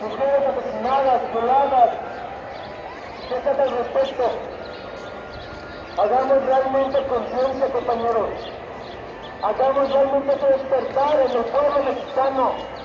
mujeres asesinadas, violadas. ¿Qué se hace al respecto? Hagamos realmente conciencia, compañeros. Hagamos realmente ese despertar en el pueblo mexicano.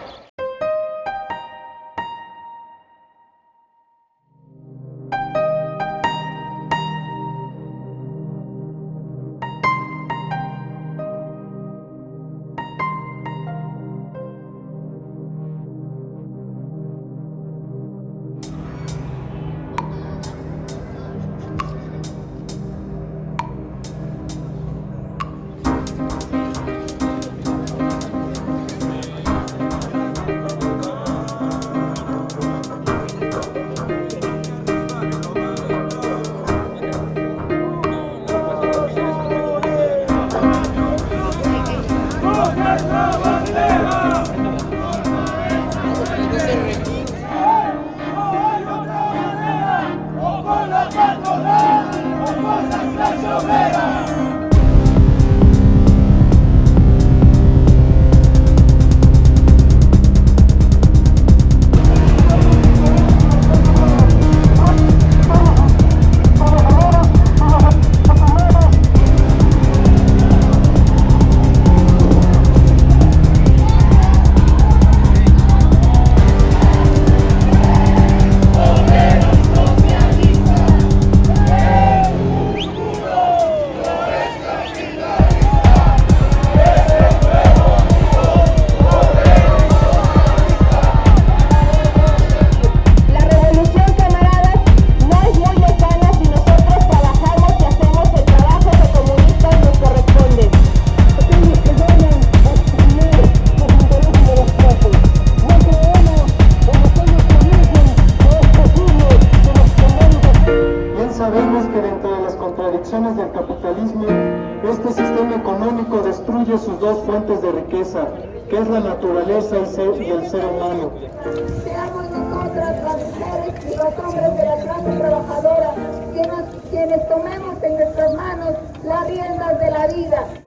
Contradicciones del capitalismo, este sistema económico destruye sus dos fuentes de riqueza, que es la naturaleza y el ser humano. Seamos nosotras las mujeres y los hombres de la clase trabajadora quienes tomemos en nuestras manos las riendas de la vida.